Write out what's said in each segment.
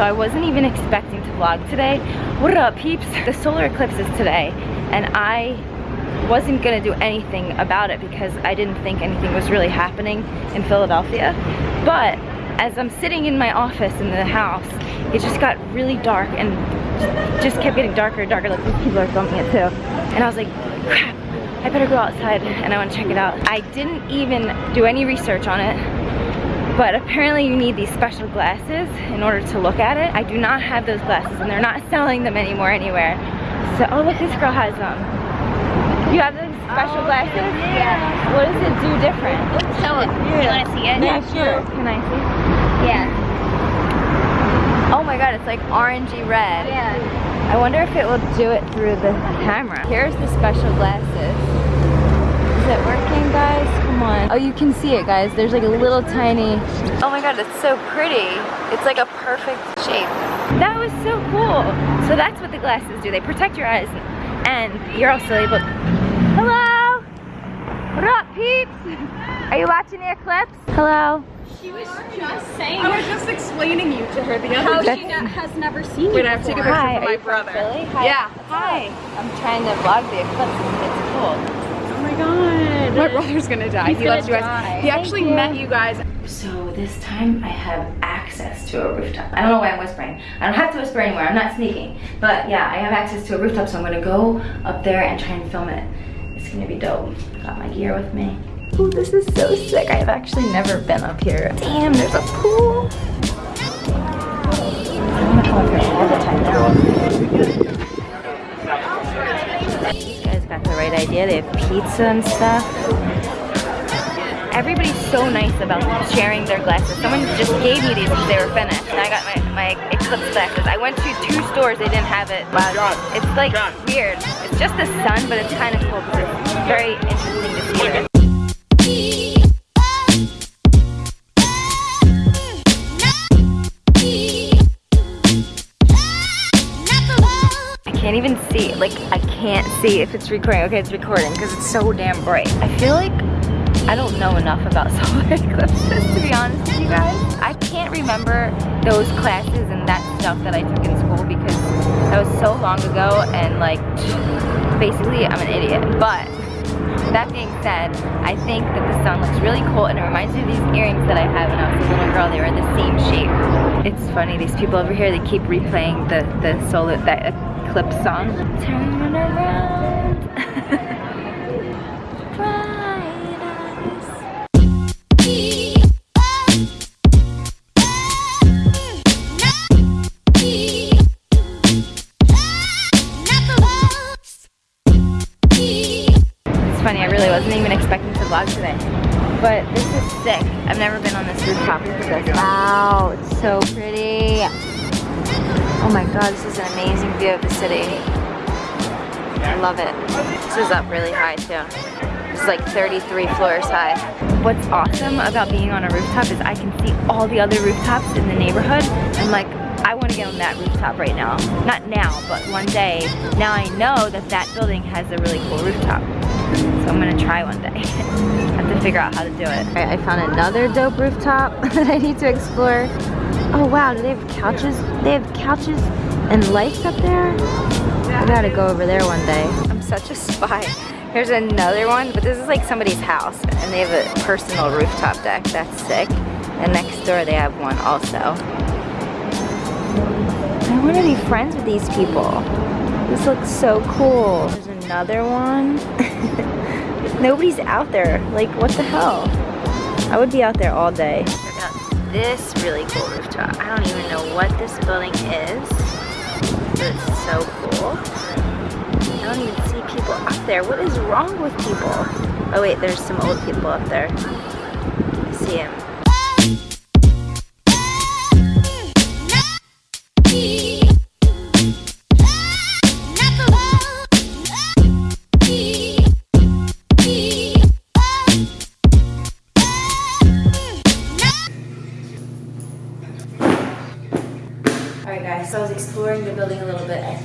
so I wasn't even expecting to vlog today. What up, peeps? The solar eclipse is today, and I wasn't gonna do anything about it because I didn't think anything was really happening in Philadelphia. But as I'm sitting in my office in the house, it just got really dark and just kept getting darker and darker. Like people are filming it too. And I was like, crap, I better go outside and I want to check it out. I didn't even do any research on it, but apparently you need these special glasses in order to look at it. I do not have those glasses and they're not selling them anymore anywhere. So, oh look, this girl has them. You have those special oh, glasses? Yeah. What does it do different? Show it. You want to see it? Yeah, sure. Can I see? Yeah. Oh my god, it's like orangey red. Yeah. I wonder if it will do it through the camera. Here's the special glasses. It working, guys? Come on. Oh, you can see it, guys. There's like a little tiny... Oh my god, it's so pretty. It's like a perfect shape. That was so cool. So that's what the glasses do. They protect your eyes and you're also able... Hello? What up, peeps? Are you watching the eclipse? Hello? She was just saying. I was just explaining you to her the other How day. she has never seen Wait, you I have to take a picture Hi, for my brother. Philly? Hi. Yeah. Hi. I'm trying to vlog the eclipse. It's cool. Oh my god. My brother's gonna die. He's he gonna loves you guys. die. He actually you. met you guys. So this time I have access to a rooftop. I don't know why I'm whispering. I don't have to whisper anywhere. I'm not sneaking. But yeah, I have access to a rooftop, so I'm gonna go up there and try and film it. It's gonna be dope. Got my gear with me. Ooh, this is so sick. I've actually never been up here. Damn, there's a pool. I wanna come up here all the time now. Got the right idea. They have pizza and stuff. Everybody's so nice about sharing their glasses. Someone just gave me these because they were finished. And I got my, my Eclipse glasses. I went to two stores, they didn't have it. Wow. It's like weird. It's just the sun, but it's kind of cool because it's very see if it's recording. Okay, it's recording because it's so damn bright. I feel like I don't know enough about solar eclipses, to be honest with you guys. I can't remember those classes and that stuff that I took in school because that was so long ago and like, basically I'm an idiot. But that being said, I think that the sun looks really cool and it reminds me of these earrings that I had when I was a little girl. They were the same shape. It's funny, these people over here, they keep replaying the, the solar, that eclipse song. Turn around. It's funny, I really wasn't even expecting to vlog today. But sick. I've never been on this rooftop. At. Wow, it's so pretty. Oh my god, this is an amazing view of the city. I love it. This is up really high too. It's like 33 floors high. What's awesome about being on a rooftop is I can see all the other rooftops in the neighborhood. I'm like, I want to get on that rooftop right now. Not now, but one day. Now I know that that building has a really cool rooftop. So I'm gonna try one day. I have to figure out how to do it. All right, I found another dope rooftop that I need to explore. Oh wow, do they have couches? They have couches and lights up there? I gotta go over there one day. I'm such a spy. Here's another one, but this is like somebody's house and they have a personal rooftop deck. That's sick. And next door they have one also. I want to be friends with these people. This looks so cool. There's another one. Nobody's out there. Like, what the hell? I would be out there all day. This really cool rooftop. I don't even know what this building is, it's so cool. I don't even see people up there. What is wrong with people? Oh wait, there's some old people up there. I see him.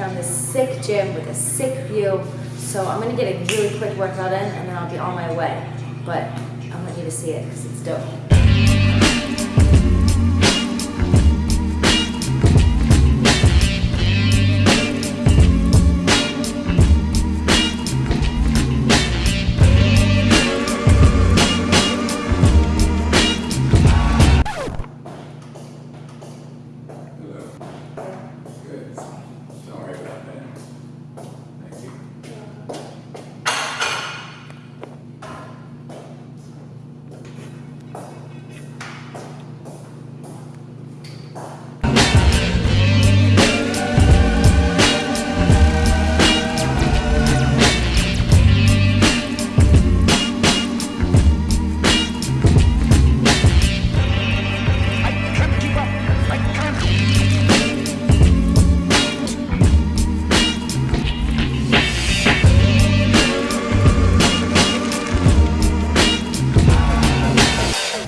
Found this sick gym with a sick view. So I'm gonna get a really quick workout in and then I'll be on my way. But I want you to see it because it's dope.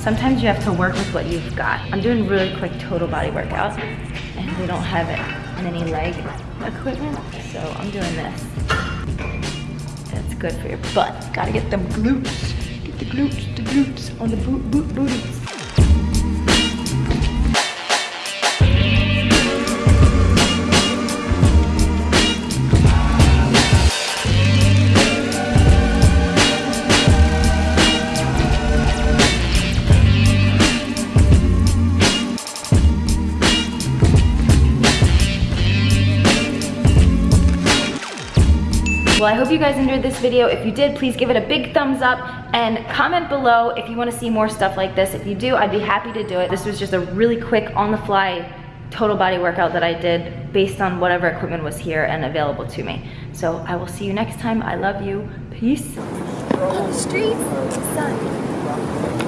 Sometimes you have to work with what you've got. I'm doing really quick total body workout and we don't have any leg equipment, so I'm doing this. That's good for your butt. Gotta get them glutes. Get the glutes, the glutes on the boot, boot, booties. Well, I hope you guys enjoyed this video. If you did, please give it a big thumbs up and comment below if you wanna see more stuff like this. If you do, I'd be happy to do it. This was just a really quick, on the fly, total body workout that I did based on whatever equipment was here and available to me. So I will see you next time. I love you. Peace. On the sun.